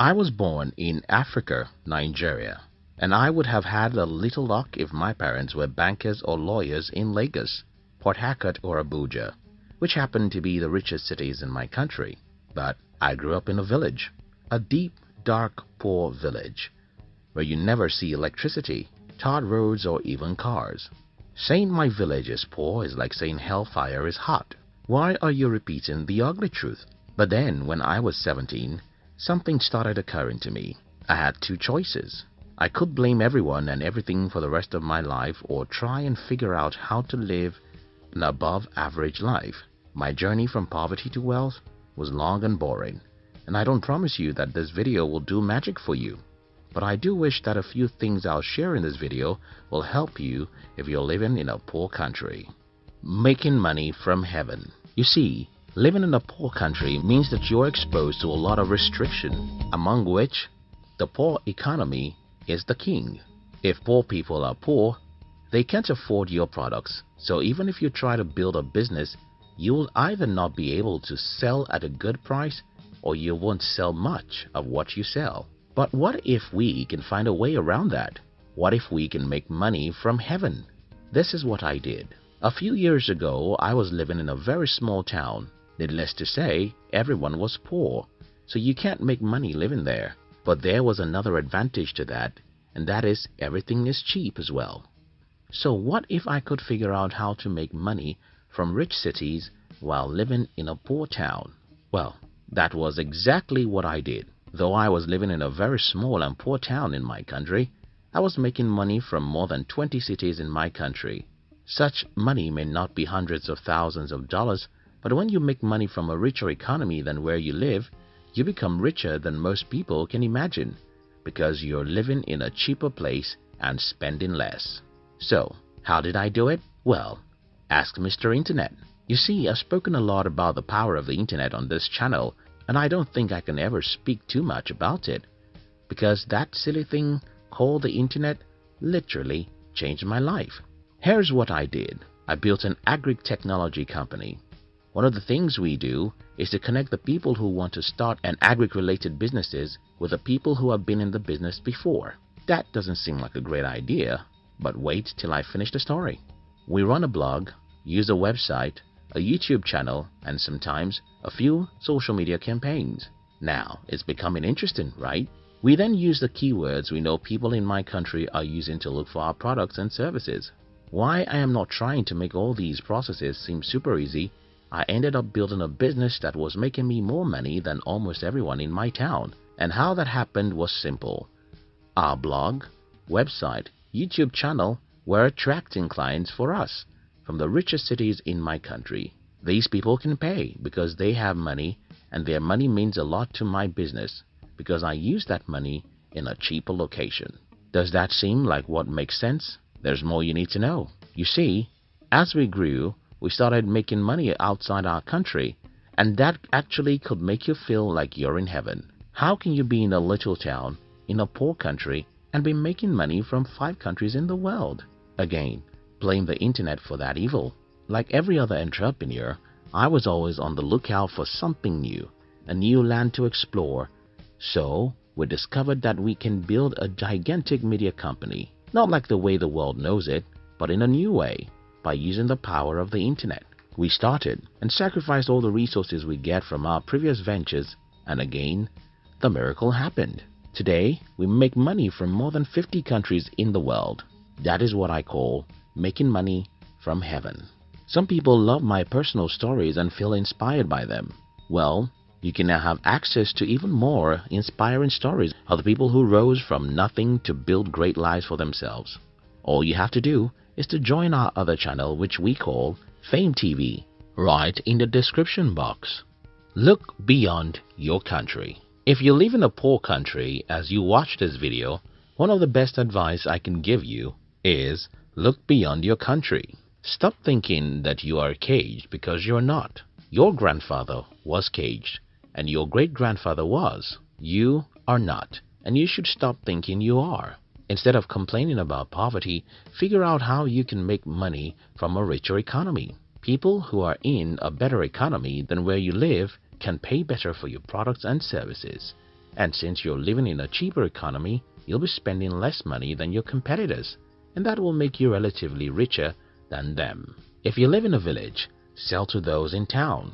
I was born in Africa, Nigeria, and I would have had a little luck if my parents were bankers or lawyers in Lagos, Port Harcourt or Abuja, which happen to be the richest cities in my country. But I grew up in a village, a deep, dark, poor village, where you never see electricity, tarred roads or even cars. Saying my village is poor is like saying hellfire is hot. Why are you repeating the ugly truth? But then, when I was 17, something started occurring to me. I had two choices. I could blame everyone and everything for the rest of my life or try and figure out how to live an above average life. My journey from poverty to wealth was long and boring, and I don't promise you that this video will do magic for you. But I do wish that a few things I'll share in this video will help you if you're living in a poor country. Making money from heaven. You see, Living in a poor country means that you're exposed to a lot of restriction, among which the poor economy is the king. If poor people are poor, they can't afford your products. So even if you try to build a business, you will either not be able to sell at a good price or you won't sell much of what you sell. But what if we can find a way around that? What if we can make money from heaven? This is what I did. A few years ago, I was living in a very small town Needless to say, everyone was poor, so you can't make money living there. But there was another advantage to that, and that is everything is cheap as well. So what if I could figure out how to make money from rich cities while living in a poor town? Well, that was exactly what I did. Though I was living in a very small and poor town in my country, I was making money from more than 20 cities in my country. Such money may not be hundreds of thousands of dollars, but when you make money from a richer economy than where you live, you become richer than most people can imagine because you're living in a cheaper place and spending less. So, how did I do it? Well, ask Mr. Internet. You see, I've spoken a lot about the power of the Internet on this channel and I don't think I can ever speak too much about it because that silly thing called the Internet literally changed my life. Here's what I did. I built an agri-technology company one of the things we do is to connect the people who want to start an agri-related businesses with the people who have been in the business before. That doesn't seem like a great idea, but wait till I finish the story. We run a blog, use a website, a YouTube channel, and sometimes a few social media campaigns. Now, it's becoming interesting, right? We then use the keywords we know people in my country are using to look for our products and services. Why I am not trying to make all these processes seem super easy I ended up building a business that was making me more money than almost everyone in my town. And how that happened was simple. Our blog, website, YouTube channel were attracting clients for us from the richest cities in my country. These people can pay because they have money and their money means a lot to my business because I use that money in a cheaper location. Does that seem like what makes sense? There's more you need to know. You see, as we grew, we started making money outside our country and that actually could make you feel like you're in heaven. How can you be in a little town in a poor country and be making money from five countries in the world? Again, blame the internet for that evil. Like every other entrepreneur, I was always on the lookout for something new, a new land to explore. So, we discovered that we can build a gigantic media company, not like the way the world knows it, but in a new way by using the power of the internet. We started and sacrificed all the resources we get from our previous ventures and again, the miracle happened. Today, we make money from more than 50 countries in the world. That is what I call making money from heaven. Some people love my personal stories and feel inspired by them. Well, you can now have access to even more inspiring stories of the people who rose from nothing to build great lives for themselves. All you have to do is to join our other channel which we call Fame TV right in the description box. Look beyond your country. If you live in a poor country as you watch this video, one of the best advice I can give you is look beyond your country. Stop thinking that you are caged because you're not. Your grandfather was caged and your great-grandfather was. You are not and you should stop thinking you are. Instead of complaining about poverty, figure out how you can make money from a richer economy. People who are in a better economy than where you live can pay better for your products and services. And since you're living in a cheaper economy, you'll be spending less money than your competitors, and that will make you relatively richer than them. If you live in a village, sell to those in town.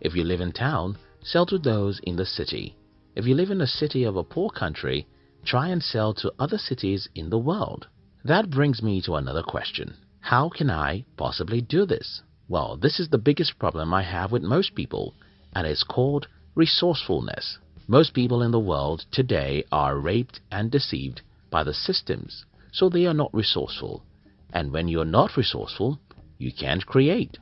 If you live in town, sell to those in the city. If you live in a city of a poor country, try and sell to other cities in the world. That brings me to another question. How can I possibly do this? Well, this is the biggest problem I have with most people, and it's called resourcefulness. Most people in the world today are raped and deceived by the systems, so they are not resourceful. And when you're not resourceful, you can't create,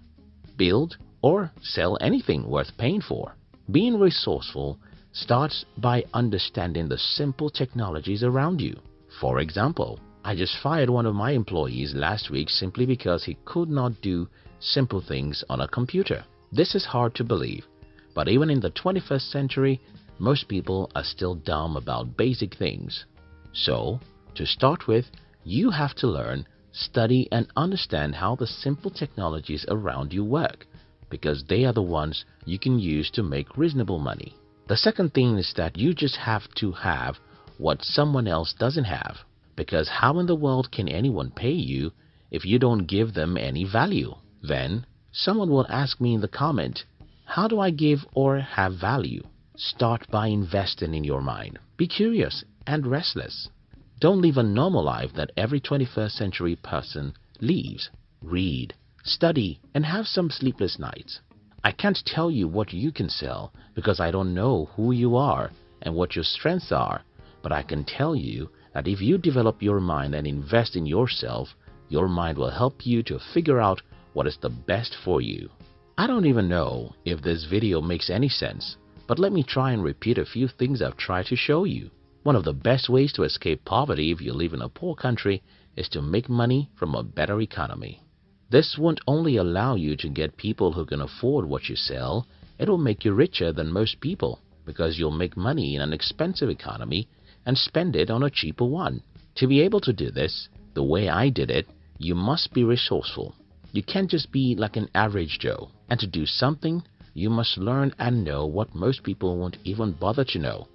build, or sell anything worth paying for. Being resourceful starts by understanding the simple technologies around you. For example, I just fired one of my employees last week simply because he could not do simple things on a computer. This is hard to believe, but even in the 21st century, most people are still dumb about basic things. So, to start with, you have to learn, study and understand how the simple technologies around you work because they are the ones you can use to make reasonable money. The second thing is that you just have to have what someone else doesn't have because how in the world can anyone pay you if you don't give them any value? Then someone will ask me in the comment, how do I give or have value? Start by investing in your mind. Be curious and restless. Don't live a normal life that every 21st century person lives. Read, study, and have some sleepless nights. I can't tell you what you can sell because I don't know who you are and what your strengths are, but I can tell you that if you develop your mind and invest in yourself, your mind will help you to figure out what is the best for you. I don't even know if this video makes any sense, but let me try and repeat a few things I've tried to show you. One of the best ways to escape poverty if you live in a poor country is to make money from a better economy. This won't only allow you to get people who can afford what you sell, it will make you richer than most people because you'll make money in an expensive economy and spend it on a cheaper one. To be able to do this, the way I did it, you must be resourceful. You can't just be like an average Joe. And to do something, you must learn and know what most people won't even bother to know.